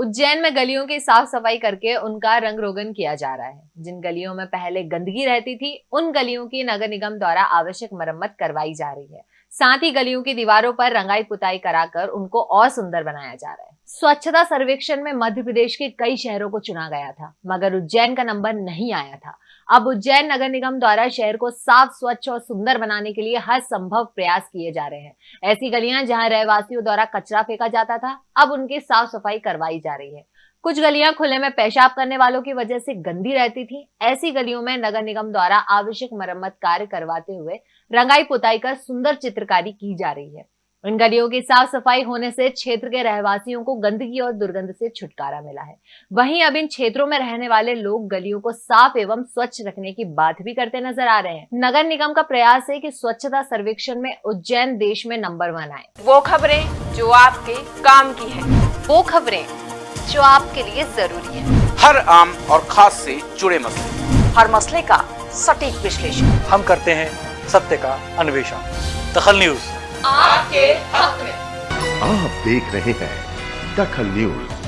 उज्जैन में गलियों की साफ़ सफ़ाई करके उनका रंग रोगन किया जा रहा है। जिन गलियों में पहले गंदगी रहती थी, उन गलियों की नगर निगम द्वारा आवश्यक मरम्मत करवाई जा रही है। साथ ही गलियों की दीवारों पर रंगाई पुताई कराकर उनको और सुंदर बनाया जा रहा है। स्वच्छता सर्वेक्षण में मध्य प्रदेश के कई शहरों को चुना गया था, मगर उज्जैन का नंबर नहीं आया था। अब उज्जैन नगर निगम द्वारा शहर को साफ़, स्वच्छ और सुंदर बनाने के लिए हर संभव प्रयास किए जा रहे हैं। ऐसी गलियाँ जहाँ रहवासियों द्वारा कचरा फेंका जाता था, अब उनकी साफ़ सफ़ाई करवाई जा रही है। कुछ गलियाँ खुले में पेशाब करने वालों की वजह से गंदी रहती थी। ऐसी गलियों में नगर निगम द्वारा आवश्यक मरम्मत कार्य करवाते हुए रंगाई पुताई कर सुंदर चित्रकारी की जा रही है। इन गलियों की साफ़ सफ़ाई होने से क्षेत्र के रहवासियों को गंदगी और दुर्गंध से छुटकारा मिला है। वहीं अब इन क्षेत्रों में रहने वाले लोग गलियों को साफ़ एवं स्वच्छ रखने की बात भी करते नज़र आ रहे हैं। नगर निगम का प्रयास है कि स्वच्छता सर्वेक्षण में उज्जैन देश में नंबर वन आए। वो खबरें जो आपके काम की है। वो खबरें जो आपके लिए ज़रूरी है। हर आम और खास से जुड़े मसले। हर मसले का सटीक विश्लेषण। हम करते हैं सत्य का अन्वेषण। दखल न्यूज़। आपके हक में। आप देख रहे हैं दखल न्यूज़।